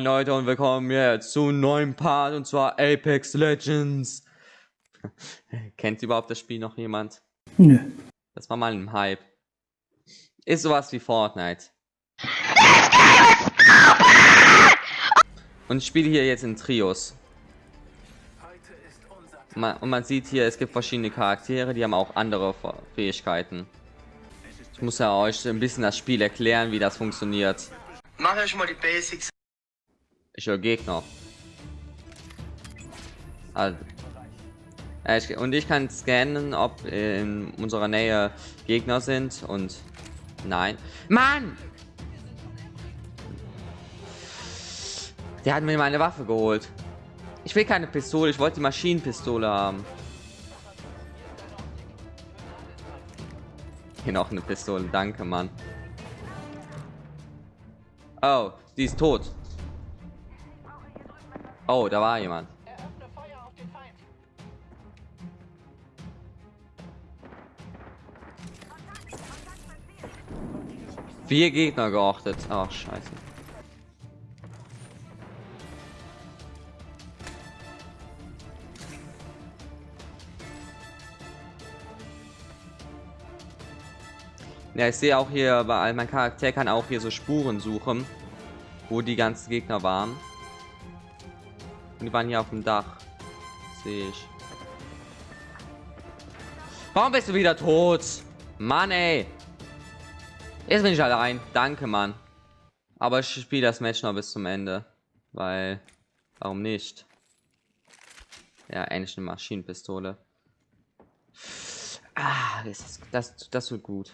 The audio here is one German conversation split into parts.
Moin Leute und willkommen jetzt zu einem neuen Part und zwar Apex Legends. Kennt überhaupt das Spiel noch jemand? Nö. Das war mal ein Hype. Ist sowas wie Fortnite. Und ich spiele hier jetzt in Trios. Man, und man sieht hier, es gibt verschiedene Charaktere, die haben auch andere Fähigkeiten. Ich muss ja euch ein bisschen das Spiel erklären, wie das funktioniert. Mach euch mal die Basics. Ich höre Gegner. Also, ich, und ich kann scannen, ob in unserer Nähe Gegner sind und nein. Mann! Der hat mir meine Waffe geholt. Ich will keine Pistole, ich wollte die Maschinenpistole haben. Hier noch eine Pistole, danke, Mann. Oh, die ist tot. Oh, da war jemand. Vier Gegner geachtet. Ach, scheiße. Ja, ich sehe auch hier, weil mein Charakter kann auch hier so Spuren suchen, wo die ganzen Gegner waren. Und die waren hier auf dem Dach. Sehe ich. Warum bist du wieder tot? Mann, ey. Jetzt bin ich allein. Danke, Mann. Aber ich spiele das Match noch bis zum Ende. Weil, warum nicht? Ja, endlich eine Maschinenpistole. Ah, das, das, das wird gut.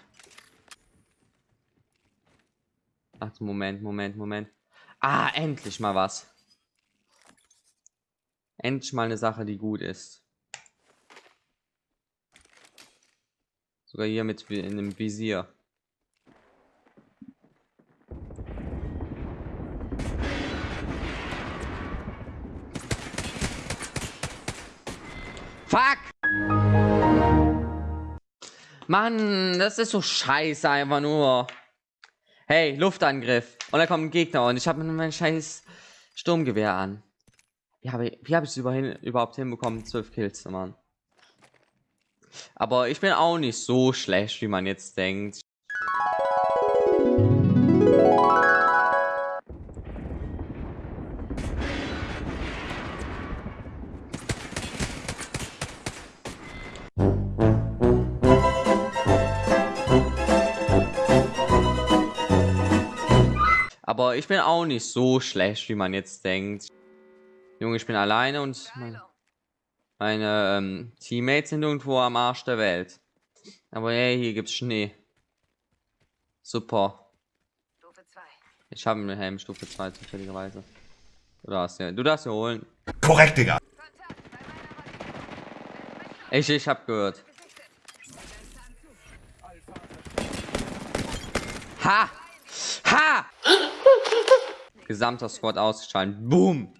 Ach, Moment, Moment, Moment. Ah, endlich mal was. Endlich mal eine Sache, die gut ist. Sogar hier mit in einem Visier. Fuck! Mann, das ist so scheiße einfach nur. Hey, Luftangriff. Und da kommt ein Gegner und ich habe mein scheiß Sturmgewehr an. Wie habe ich, wie habe ich es überhaupt hinbekommen? 12 Kills, Mann. Aber ich bin auch nicht so schlecht, wie man jetzt denkt. Aber ich bin auch nicht so schlecht, wie man jetzt denkt. Junge, ich bin alleine und meine, meine ähm, Teammates sind irgendwo am Arsch der Welt. Aber hey, hier gibt's Schnee. Super. Ich habe einen Helm Stufe 2 zufälligerweise. Du darfst ja, du darfst ja holen. Korrekt, Digga. Ich, ich hab gehört. Ha! Ha! Gesamter Squad ausgeschaltet. Boom!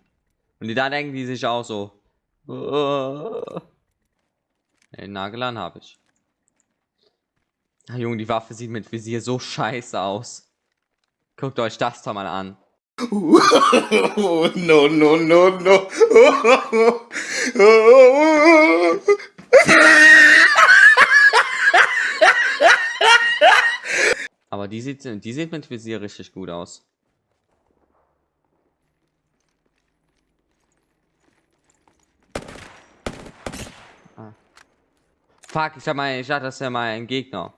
Und die da denken die sich auch so. Den Nagel an habe ich. Ach, Junge, die Waffe sieht mit Visier so scheiße aus. Guckt euch das doch mal an. no, no, no, no. Aber die sieht, die sieht mit Visier richtig gut aus. Fuck, ich hab mal, ich dachte, das ist ja mal Gegner.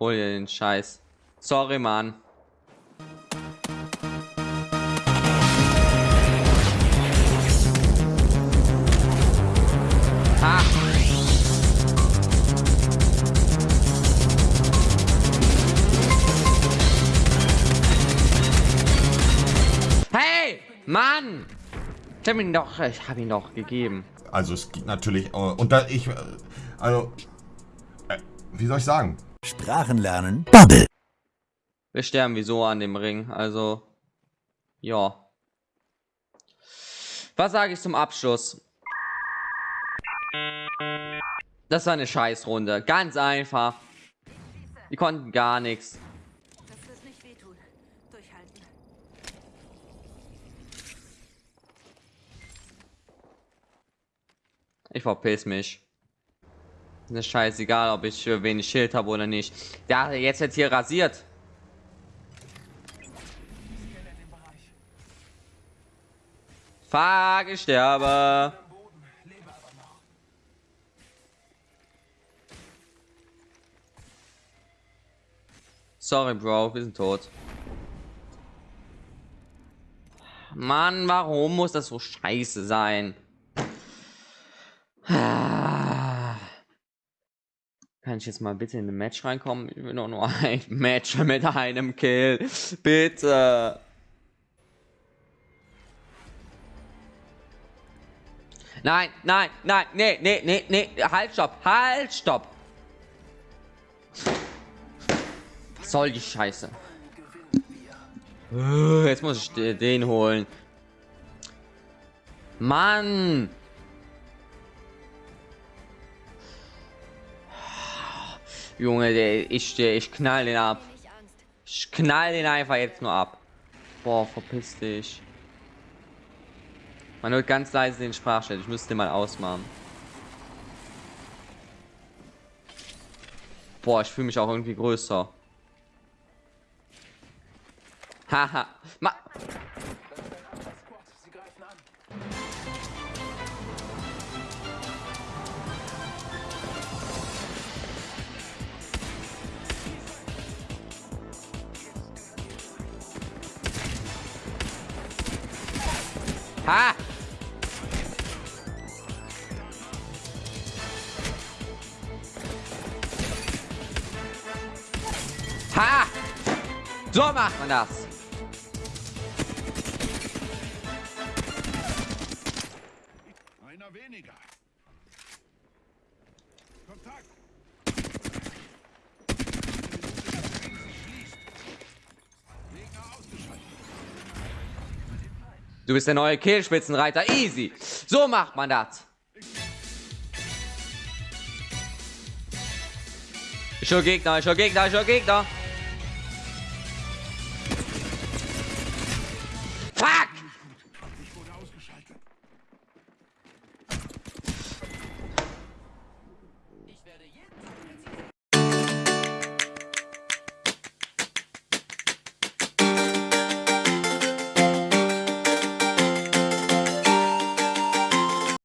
Hol dir den Scheiß. Sorry, Mann. Ha! Hey! Mann! Ich habe ihn doch, ich habe ihn doch gegeben. Also es gibt natürlich, und da ich, äh, also, äh, wie soll ich sagen? Sprachen lernen. Bubble. Wir sterben wieso an dem Ring, also, ja. Was sage ich zum Abschluss? Das war eine Scheißrunde, ganz einfach. Die konnten gar nichts. Ich verpiss mich. Ist scheißegal, ob ich wenig Schild habe oder nicht. Ja, jetzt wird hier rasiert. Fuck, ich sterbe. Sorry, Bro, wir sind tot. Mann, warum muss das so scheiße sein? Kann ich jetzt mal bitte in ein Match reinkommen? Ich will doch nur ein Match mit einem Kill. Bitte. Nein, nein, nein, nee, nee, nee, nee, halt, stopp, halt, stopp. Was soll die Scheiße? Äh, Jetzt muss ich de- den holen. Mann. Junge, der, ich, der, ich knall den ab. Ich knall den einfach jetzt nur ab. Boah, verpiss dich. Man hört ganz leise den Sprachchat. Ich müsste den mal ausmachen. Boah, ich fühle mich auch irgendwie größer. Haha. Ma Ha! Ha! So macht man das. Einer weniger. Kontakt. Du bist der neue Kehlspitzenreiter. Easy. So macht man das. Ich höre Gegner, ich höre Gegner, ich höre Gegner.